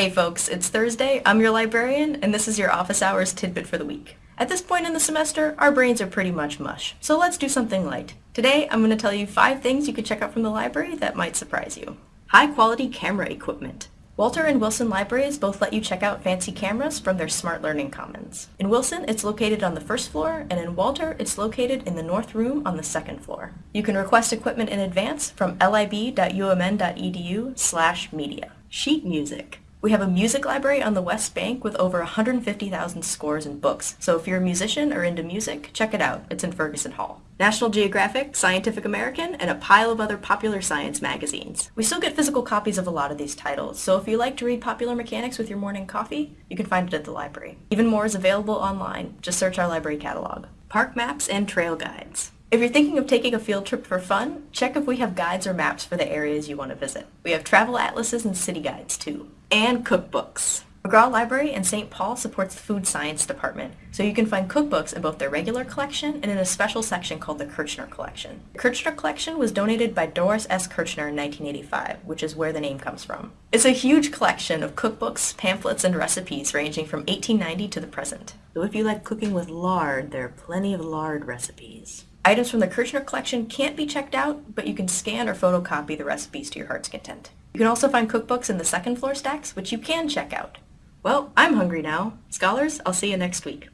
Hey folks, it's Thursday, I'm your librarian, and this is your office hours tidbit for the week. At this point in the semester, our brains are pretty much mush, so let's do something light. Today, I'm going to tell you five things you can check out from the library that might surprise you. High quality camera equipment. Walter and Wilson libraries both let you check out fancy cameras from their Smart Learning Commons. In Wilson, it's located on the first floor, and in Walter, it's located in the north room on the second floor. You can request equipment in advance from lib.umn.edu slash media. Sheet music. We have a music library on the West Bank with over 150,000 scores and books, so if you're a musician or into music, check it out. It's in Ferguson Hall. National Geographic, Scientific American, and a pile of other popular science magazines. We still get physical copies of a lot of these titles, so if you like to read popular mechanics with your morning coffee, you can find it at the library. Even more is available online. Just search our library catalog. Park maps and trail guides. If you're thinking of taking a field trip for fun, check if we have guides or maps for the areas you want to visit. We have travel atlases and city guides too. And cookbooks. Magrath Library in St. Paul supports the Food Science Department, so you can find cookbooks in both their regular collection and in a special section called the Kirschner Collection. The Kirschner Collection was donated by Doris S. Kirschner in 1985, which is where the name comes from. It's a huge collection of cookbooks, pamphlets, and recipes ranging from 1890 to the present. So if you like cooking with lard, there are plenty of lard recipes. Items from the Kirschner collection can't be checked out, but you can scan or photocopy the recipes to your heart's content. You can also find cookbooks in the second floor stacks, which you can check out. Well, I'm hungry now. Scholars, I'll see you next week.